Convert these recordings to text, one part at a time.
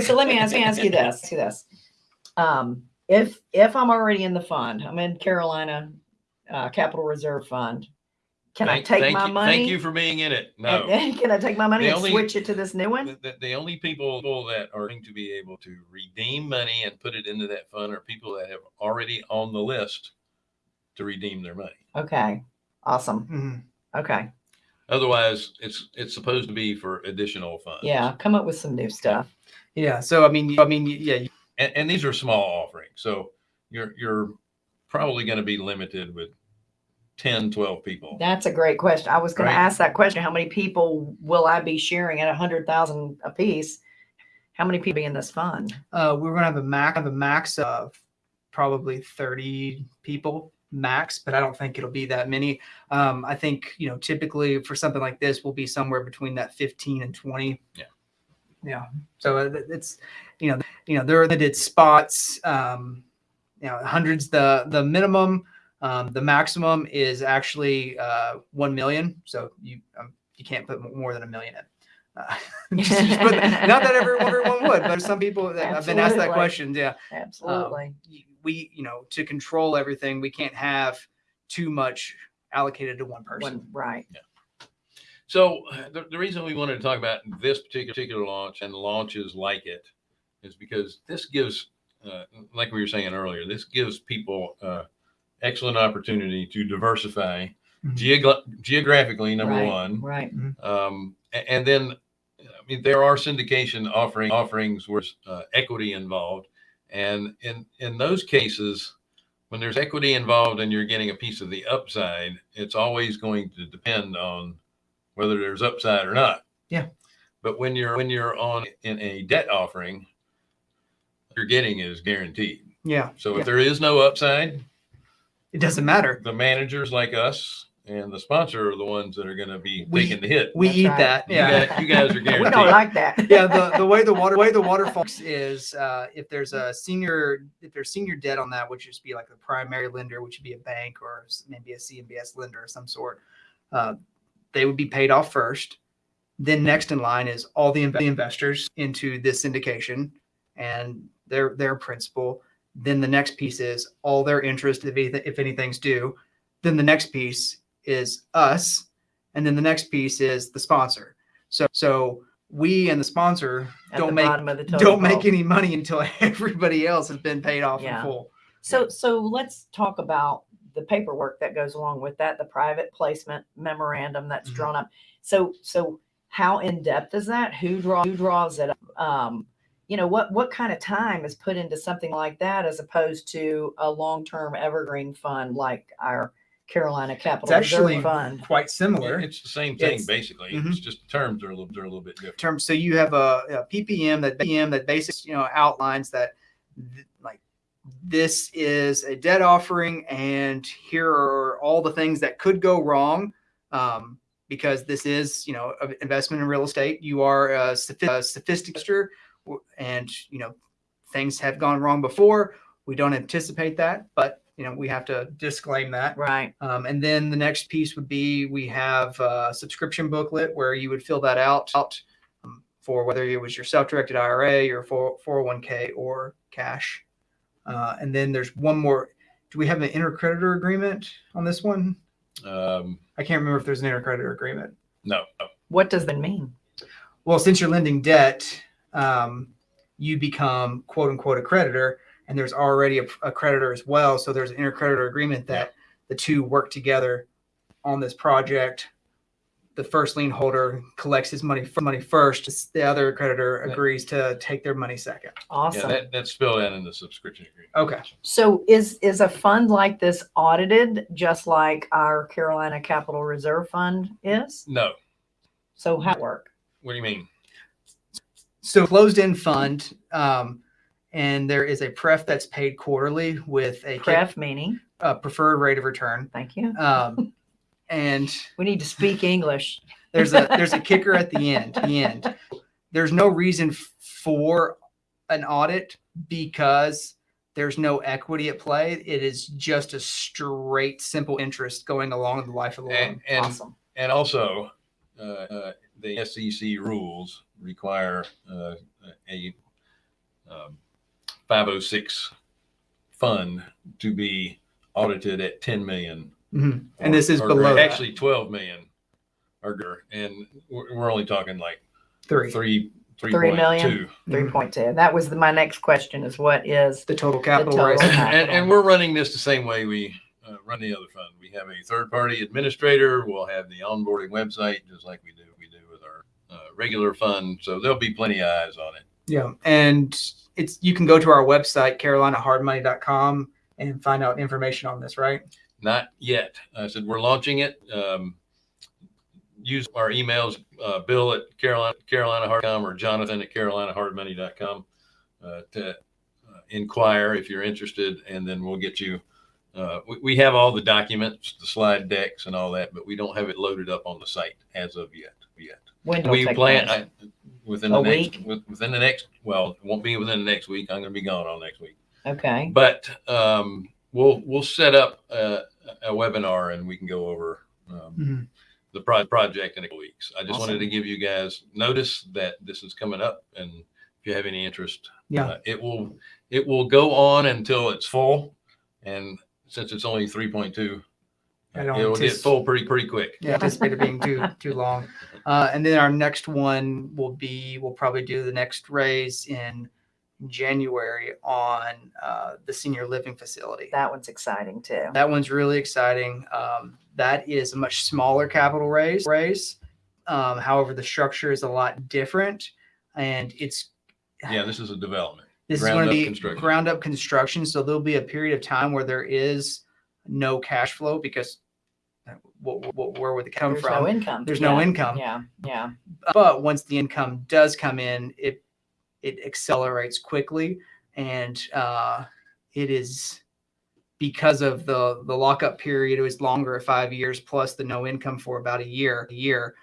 Okay, so let me ask, let me ask you this, ask you this. Um, if, if I'm already in the fund, I'm in Carolina, uh, Capital Reserve Fund. Can I Thank- take thank my you- money? Thank you for being in it. and No. then Can I take my money The and only- switch it to this new one? The, the, the only people that are going to be able to redeem money and put it into that fund are people that have already on the list to redeem their money. Okay, awesome. Mhm. Okay, Otherwise, it's, it's supposed to be for additional funds. yeah, come up with some new stuff. Yeah. So I mean, I mean, yeah, And, and these are small offerings. So you're, you're probably going to be limited with 10, 12 people. That's a great question. I was gonna ask that question. How many people will I be sharing at a hundred thousand apiece? How many people in this fund? uh, we're gonna have a max have a max of probably 30 people max, but I don't think it'll be that many. Um, I think you know typically for something like this, we'll be somewhere between that 15 and 20. Yeah. Yeah. So uh, it's you know you know there are limited spots. Um, you know, hundreds the the minimum. Um, the maximum is actually uh, one million. So you um, you can't put more than a million in. Uh, just- just not that everyone, everyone would, but some people that have been asked that question. Yeah Absolutely. y- we you know to control everything we can't have too much allocated to one person One, right. So the, the reason we wanted to talk about this particular, particular launch and launches like it is because this gives, uh, like we were saying earlier, this gives people uh, excellent opportunity to diversify Mhm. geogra- geographically, number Right, one. Right. Um, a- and then, I mean, there are syndication offering offerings where uh, equity involved, and in in those cases, when there's equity involved and you're getting a piece of the upside, it's always going to depend on whether there's upside or not. Yeah. But when you're when you're on in a debt offering, what you're getting is guaranteed. yeah So Yeah. if there is no upside, it doesn't matter the managers like us and the sponsor are the ones that are going to be We- taking the hit. we That's eat right. that You yeah guys, you guys are guaranteed. We don't like that. yeah the, the way the water way the waterfall is uh, if there's a senior if there's senior debt on that which just be like a primary lender which would be a bank or s- maybe a cmbs lender of some sort uh, they would be paid off first then next in line is all the, inv- the investors into this syndication and their their principal then the next piece is all their interest if, anyth- if anything's due then the next piece is us and then the next piece is the sponsor so so we and the sponsor At don't the make of the don't make any money until everybody else has been paid off Yeah. in full. So, so let's talk about the paperwork that goes along with that, the private placement memorandum that's Mhm. drawn up. So, so how in depth is that? Who draws, who draws it? up? Um, you know, what, what kind of time is put into something like that as opposed to a long-term evergreen fund like our Carolina Capital It's actually Reserve Fund? Quite similar. It's the same thing, It's- basically. Mhm. It's just the terms are a little, they're a little bit different. terms. So you have a, a PPM that PPM that basically you know outlines that th- like this is a debt offering and here are all the things that could go wrong um, because this is you know an investment in real estate. You are a, sophi- a sophisticated and you know things have gone wrong before. We don't anticipate that, but you know we have to disclaim that. Right. Um, and then the next piece would be we have a subscription booklet where you would fill that out, out um, for whether it was your self-directed IRA, your 401k, or cash. Uh, and then there's one more. Do we have an intercreditor agreement on this one? Um, I can't remember if there's an intercreditor agreement. no, no. What does that mean? Well, since you're lending debt, um, you become quote unquote a creditor, and there's already a, a creditor as well. So there's an intercreditor agreement that the two work together on this project. The first lien holder collects his money money first. The other creditor agrees to take their money second. Yeah, Awesome. that, that's spelled in in the subscription agreement. Okay. So is, is a fund like this audited just like our Carolina Capital Reserve Fund is? No. So how it work? What do you mean? So closed end fund, um, and there is a pref that's paid quarterly with a, kick- Pref meaning, a preferred rate of return. thank you. Um, and We need to speak English. there's a there's a kicker at the end the end there's no reason for an audit because there's no equity at play it is just a straight simple interest going along the life of the loan And, and, Awesome. and also, uh, uh, the SEC rules require uh, a um, 506 fund to be audited at 10 million. Mhm. or- And this is below greater. that. actually 12 million or and we're, we're only talking like three. three three Three point million? two. Three point two. That was the, my next question is what is, The total capital total raise. cap- and, and we're running this the same way we uh, run the other fund. We have a third party administrator. We'll have the onboarding website just like we do we do with our uh, regular fund. So there'll be plenty of eyes on it. Yeah, and it's you can go to our website carolinahardmoney.com and find out information on this, right? Not yet. I said we're launching it. Um, use our emails, uh, Bill at Carolina CarolinaHard.com or Jonathan at CarolinaHardMoney.com uh, to uh, inquire if you're interested, and then we'll get you. Uh, we, we have all the documents, the slide decks, and all that, but we don't have it loaded up on the site as of yet. Yet when do we it plan? I, within the A next week? with- within the next. Well, it won't be within the next week. I'm going to be gone all next week Okay, but um, we'll we'll set up a, a webinar and we can go over um, Mhm. the pro- project in a couple weeks. I just wanted to give you guys notice that this is coming up, and if you have any interest, Yeah. uh, it will it will go on until it's full, and since it's only three point two, I it don't will get antici- full pretty pretty quick. Yeah, anticipate it being too too long. Uh, and then our next one will be we'll probably do the next raise in January on uh, the senior living facility. that one's exciting too. That one's really exciting. Um, that is a much smaller capital raise. Raise, um, however, the structure is a lot different, and it's Yeah, this is a development. this ground is going up to be construction. ground up construction. So there'll be a period of time where there is no cash flow because what, what, where would it come There's from? no income. There's no income. Yeah, yeah. but once the income does come in, it it accelerates quickly, and uh, it is because of the the lockup period. It was longer at five years plus the no income for about a year. A year,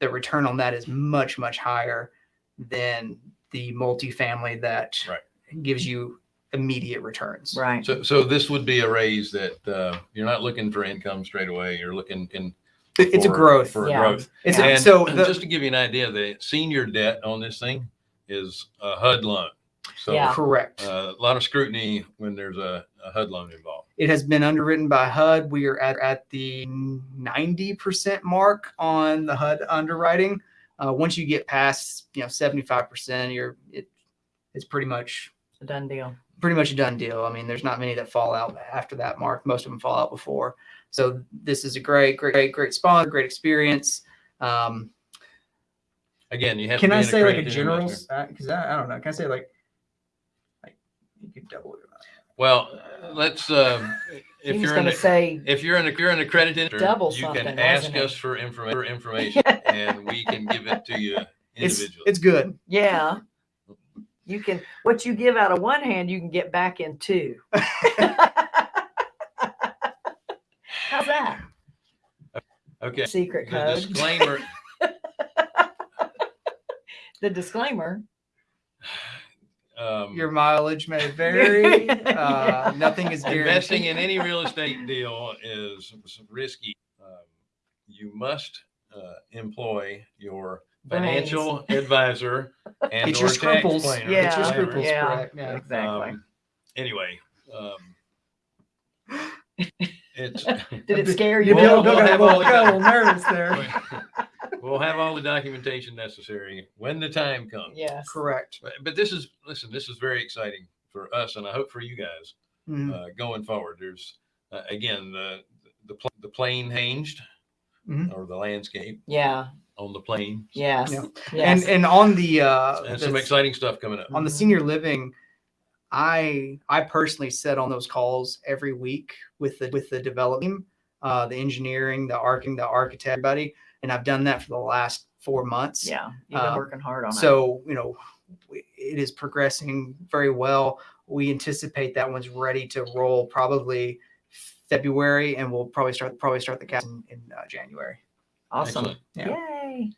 the return on that is much much higher than the multifamily that Right. gives you immediate returns. Right. So so this would be a raise that uh, you're not looking for income straight away. You're looking in It- It's a for- growth. for Yeah. growth. It's a- And so the, just to give you an idea, the senior debt on this thing is a HUD loan. So Yeah. correct. uh, a lot of scrutiny when there's a, a HUD loan involved. It has been underwritten by HUD. We are at, at the 90% mark on the HUD underwriting. Uh, once you get past, you know, 75%, you're it, it's pretty much a done deal. Pretty much a done deal. I mean, there's not many that fall out after that mark. Most of them fall out before. So this is a great, great, great, great sponsor, great experience. Um, Again, you have. can to be I say like a general? investor. Because I, I don't know. Can I say like, like you could double it? Well, let's. Um, if you're going to say, if you're in, a, you're an accredited, Double you something, can ask wasn't it? us for, informa- for information, and we can give it to you It's individually. it's good. yeah, you can, what you give out of one hand, you can get back in two. How's that? okay. Secret The code. disclaimer. The disclaimer. Um, Your mileage may vary. uh, nothing is guaranteed. investing in any real estate deal is risky. Um, you must uh, employ your financial advisor and Get or your tax scruples. planner. Get your Yeah, scruples yeah. Yeah. Exactly. Um, anyway, um, it's Did it scare You you? Bill- Bill, Bill Bill got, have a all the got a little nervous there. we'll have all the documentation necessary when the time comes. Yes. Correct. But, but this is listen. This is very exciting for us, and I hope for you guys Mhm. uh, going forward. There's uh, again the the pl- the plane hinged Mhm. or the landscape Yeah. On the plane. Yes. Yeah. Yes. And and on the uh and the- some exciting stuff coming up. on the senior living, I I personally sit on those calls every week with the with the development uh, the engineering, the arching, the architect, everybody, and I've done that for the last four months. yeah. You've been uh, working hard on it. So you know, it is progressing very well. We anticipate that one's ready to roll probably February, and we'll probably start probably start the cast in, in uh, January. Awesome. Excellent. Yeah. Yay.